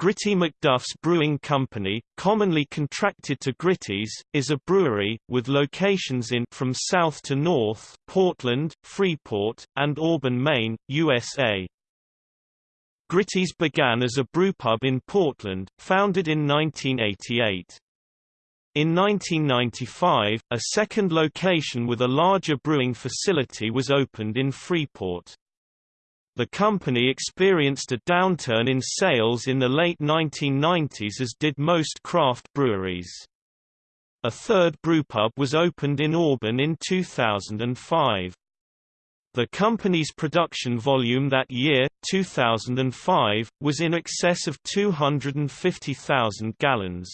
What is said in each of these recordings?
Gritty McDuff's Brewing Company, commonly contracted to Gritty's, is a brewery, with locations in from south to north Portland, Freeport, and Auburn, Maine, USA. Gritty's began as a brewpub in Portland, founded in 1988. In 1995, a second location with a larger brewing facility was opened in Freeport. The company experienced a downturn in sales in the late 1990s as did most craft breweries. A third brewpub was opened in Auburn in 2005. The company's production volume that year, 2005, was in excess of 250,000 gallons.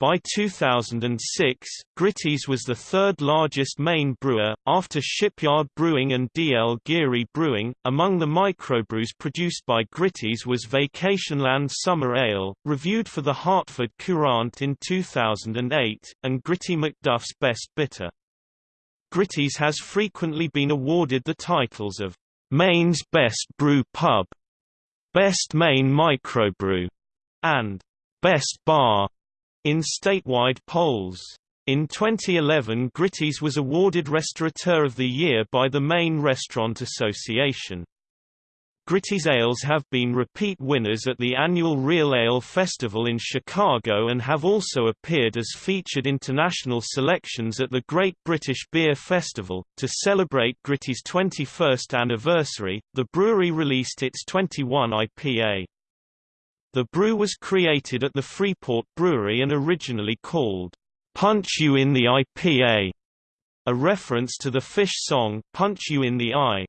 By 2006, Gritty's was the third largest Maine brewer, after Shipyard Brewing and D.L. Geary Brewing. Among the microbrews produced by Gritty's was Vacationland Summer Ale, reviewed for the Hartford Courant in 2008, and Gritty McDuff's Best Bitter. Gritty's has frequently been awarded the titles of Maine's Best Brew Pub, Best Maine Microbrew, and Best Bar in statewide polls. In 2011 Gritty's was awarded Restaurateur of the Year by the Maine Restaurant Association. Gritty's ales have been repeat winners at the annual Real Ale Festival in Chicago and have also appeared as featured international selections at the Great British Beer Festival. To celebrate Gritty's 21st anniversary, the brewery released its 21 IPA. The brew was created at the Freeport Brewery and originally called, "'Punch You in the IPA", a reference to the Phish song, Punch You in the Eye.